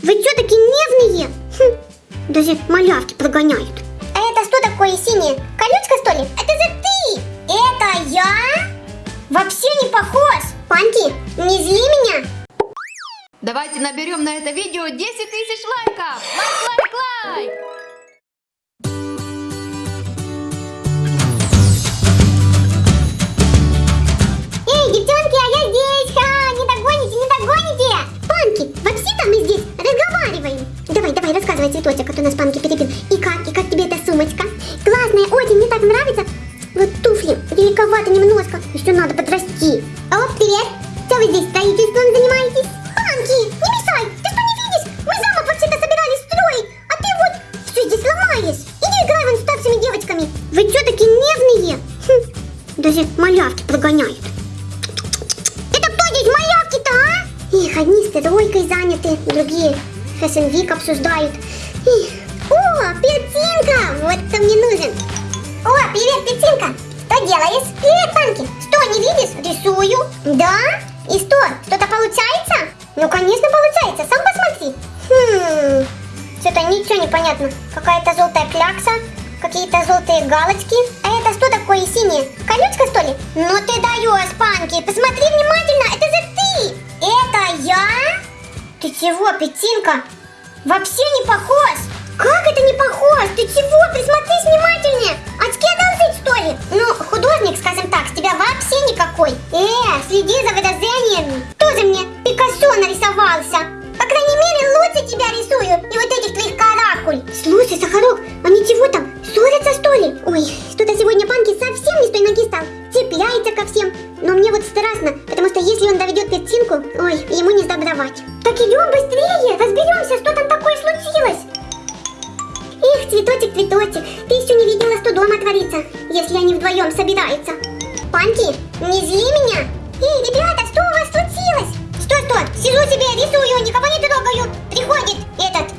Вы что такие нежные? Хм, даже малявки прогоняют. А это что такое синее? Колючка что ли? Это же ты! Это я? Вообще не похож! Панки, не зли меня! Давайте наберем на это видео 10 тысяч лайков! Лайк, лайк, лайк! Нас Панки перебил. И как, и как тебе эта сумочка? Классная, очень, мне так нравится. Вот туфли, великовато немножко, еще надо подрасти. О, привет! Что вы здесь строительством занимаетесь? Панки, не мешай! Ты что не видишь? Мы замок вообще-то собирались строить, а ты вот все здесь ломаешь. Иди играй вон с старшими девочками. Вы что такие нервные? Хм, даже малявки прогоняют. Это кто здесь малявки-то, а? Их, одни с тройкой заняты, другие Week обсуждают. Привет, Панки! Что, не видишь? Рисую. Да? И что, что-то получается? Ну, конечно, получается. Сам посмотри. Хм... Что-то ничего не понятно. Какая-то желтая клякса, какие-то желтые галочки. А это что такое синее? Колючка, что ли? Ну ты даешь, Панки. Посмотри внимательно. Это же ты. Это я? Ты чего, Петинка? Вообще не похож. Как это не похож? Ты чего? Присмотрись внимательнее. Очки одолжить, что ли? Ну, художник, скажем так, с тебя вообще никакой. Э, следи за выражениями. Тоже мне Пикассо нарисовался. По крайней мере, лучше тебя рисую. И вот этих твоих каракуль. Слушай, Сахарок, они чего там? Ссорятся, что ли? Ой, что-то сегодня Панки совсем не с той ноги стал. Цепляется ко всем. Но мне вот страшно, потому что если он доведет пятинку, ой, ему не сдобровать. Так идем быстрее, разберемся, что там цветочек, цветочек, ты еще не видела, что дома творится, если они вдвоем собираются. Панки, не зли меня. Эй, ребята, что у вас случилось? Что-что, сижу себе, рисую, никого не трогаю. Приходит этот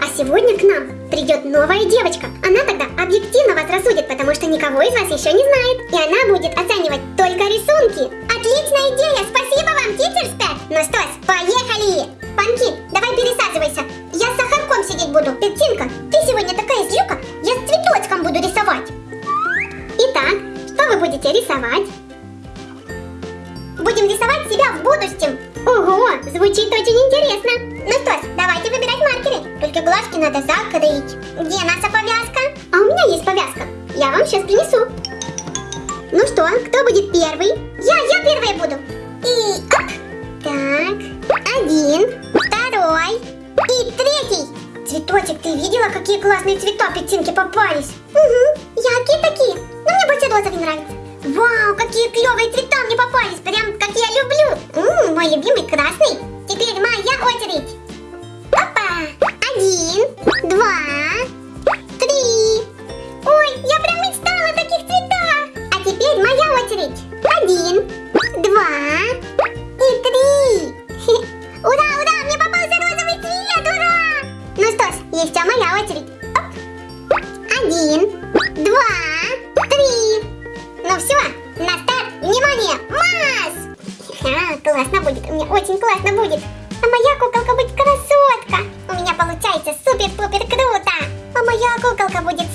а сегодня к нам придет новая девочка. Она тогда объективно вас рассудит, потому что никого из вас еще не знает. И она будет оценивать только рисунки. Отличная идея! Спасибо вам, титерспет! Ну что ж, поехали! Панки, давай пересаживайся. Я с сахарком сидеть буду. Петинка, ты сегодня такая злюка, я с цветочком буду рисовать. Итак, что вы будете рисовать? Будем рисовать себя в будущем. Ого, звучит очень интересно. Ну что ж, давайте выбирать маркеры. Только глазки надо закрыть. Где наша повязка? А у меня есть повязка. Я вам сейчас принесу. Ну что, кто будет первый? Я, я первая буду. И оп. Так, один, второй и третий. Цветочек, ты видела, какие классные цвета петинки попались? Угу, яркие такие. Но мне больше розовый нравится. Вау, какие клевые цвета мне попались, прям как я люблю. Ммм, мой любимый красный. Теперь моя очередь. Один, два, колоколка будет.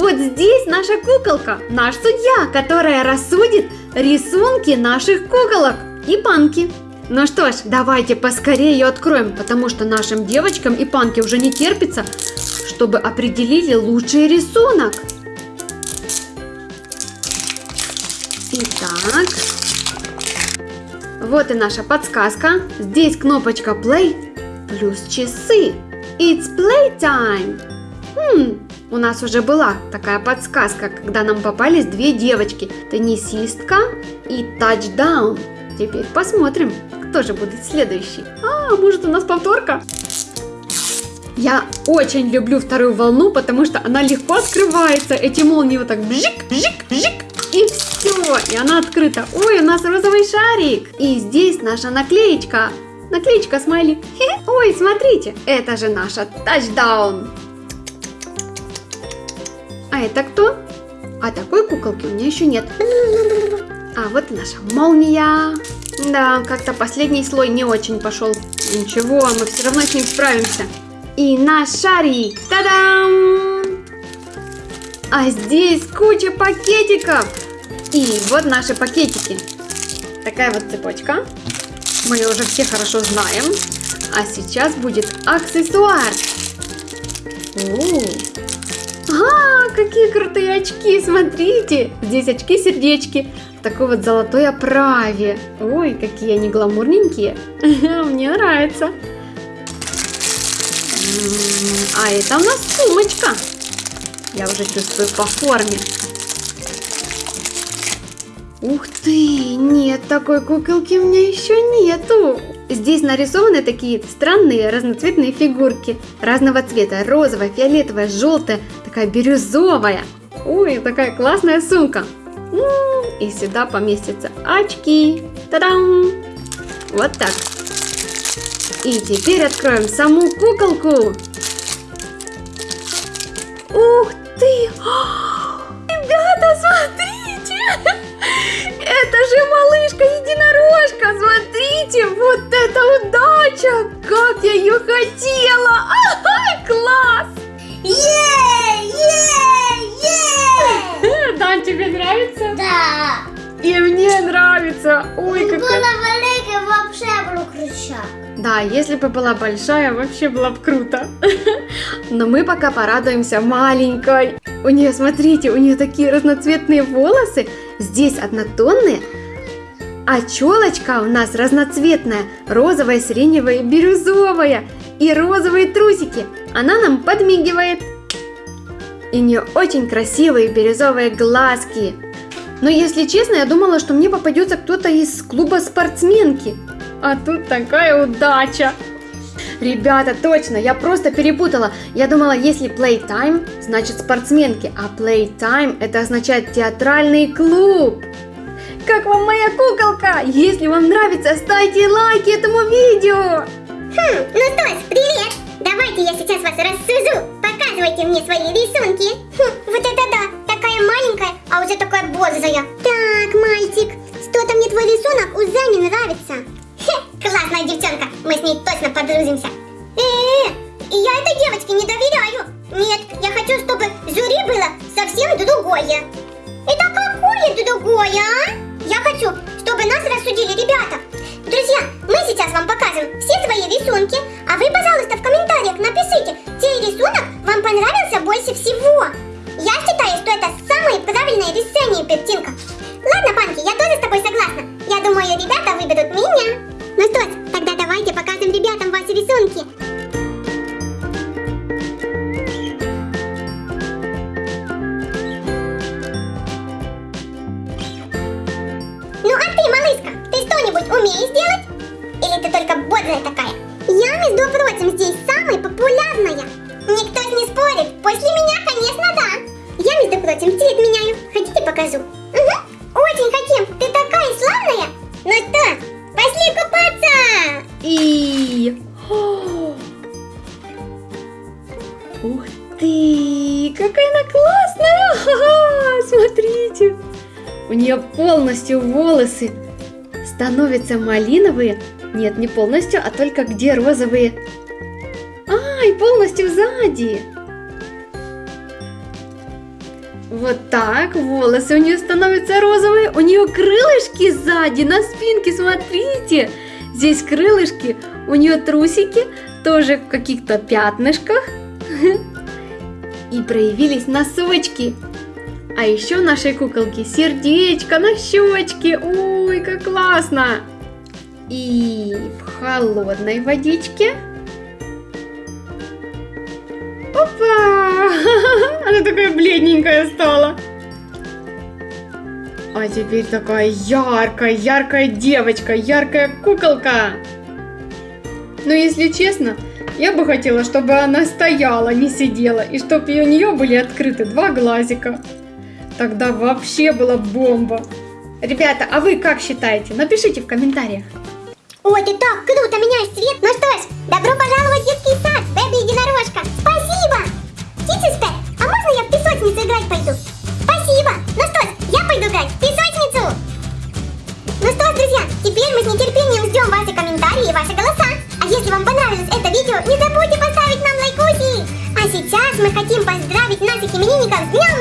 Вот здесь наша куколка, наш судья, которая рассудит рисунки наших куколок и панки. Ну что ж, давайте поскорее ее откроем, потому что нашим девочкам и панке уже не терпится, чтобы определили лучший рисунок. Итак, вот и наша подсказка. Здесь кнопочка play плюс часы. It's playtime. Хм, у нас уже была такая подсказка, когда нам попались две девочки. Теннисистка и тачдаун. Теперь посмотрим, кто же будет следующий. А, может у нас повторка? Я очень люблю вторую волну, потому что она легко открывается. Эти молнии вот так бжик, бжик, бжик. И все, и она открыта. Ой, у нас розовый шарик. И здесь наша наклеечка. Наклеечка смайлик. Ой, смотрите, это же наша тачдаун. А это кто? А такой куколки у меня еще нет. А вот и наша молния. Да, как-то последний слой не очень пошел. Ничего, мы все равно с ним справимся. И наш шарик. Та-дам! А здесь куча пакетиков. И вот наши пакетики. Такая вот цепочка. Мы ее уже все хорошо знаем. А сейчас будет аксессуар. О, а, какие крутые очки, смотрите. Здесь очки-сердечки в такой вот золотой оправе. Ой, какие они гламурненькие. Мне нравится. А это у нас сумочка. Я уже чувствую по форме. Ух ты, нет, такой куколки у меня еще нету. Здесь нарисованы такие странные разноцветные фигурки разного цвета. Розовая, фиолетовая, желтая, такая бирюзовая. Ой, такая классная сумка. М, И сюда поместятся очки. Та-дам! Вот так. И теперь откроем саму куколку. Ух ты! Ребята, смотрите! Это же малышка-единорожка! Смотрите, вот это удача! Как я ее хотела! Ага, класс! Е, е, е. Да, тебе нравится? Да. И мне нравится! Ой, какая... Була велика, вообще було кричак. Да, если бы была большая, вообще было бы круто. Но мы пока порадуемся маленькой. У нее, смотрите, у нее такие разноцветные волосы. Здесь однотонные. А челочка у нас разноцветная. Розовая, сиреневая бирюзовая. И розовые трусики. Она нам подмигивает. И у нее очень красивые бирюзовые глазки. Но если честно, я думала, что мне попадется кто-то из клуба спортсменки. А тут такая удача. Ребята, точно, я просто перепутала. Я думала, если playtime, значит спортсменки, а playtime это означает театральный клуб. Как вам моя куколка? Если вам нравится, ставьте лайки этому видео. Хм, ну что ж, привет! Давайте я сейчас вас рассужу. Показывайте мне свои рисунки. Хм, вот это да, такая маленькая, а уже такая бодрая. Так, мальчик, что-то мне твой рисунок уже не нравится. Хе, классная девчонка, мы с ней точно подружимся. Э, я этой девочке не доверяю. Нет, я хочу, чтобы жюри было совсем другое. Ребята. Друзья, мы сейчас вам покажем все свои рисунки, а вы, пожалуйста, в комментариях напишите, чей рисунок вам понравился больше всего. Я считаю, что это самое правильное решение, Пертинка. Нее полностью волосы становятся малиновые. Нет, не полностью, а только где розовые. Ай, полностью сзади. Вот так, волосы у нее становятся розовые, у нее крылышки сзади, на спинке, смотрите. Здесь крылышки, у нее трусики, тоже в каких-то пятнышках. И проявились носочки. А еще нашей куколки сердечко на щечке. Ой, как классно! И в холодной водичке. Опа! Она такая бледненькая стала. А теперь такая яркая, яркая девочка, яркая куколка. Но если честно, я бы хотела, чтобы она стояла, не сидела, и чтобы у нее были открыты два глазика. Тогда вообще была бомба. Ребята, а вы как считаете? Напишите в комментариях. Ой, ты так круто меняешь цвет. Ну что ж, добро пожаловать в детский сад, Бэби Единорожка. Спасибо. Титюспе, а можно я в песочницу играть пойду? Спасибо. Ну что ж, я пойду играть в песочницу. Ну что ж, друзья, теперь мы с нетерпением ждем ваши комментарии и ваши голоса. А если вам понравилось это видео, не забудьте поставить нам лайкуси. А сейчас мы хотим поздравить наших именинников с Днем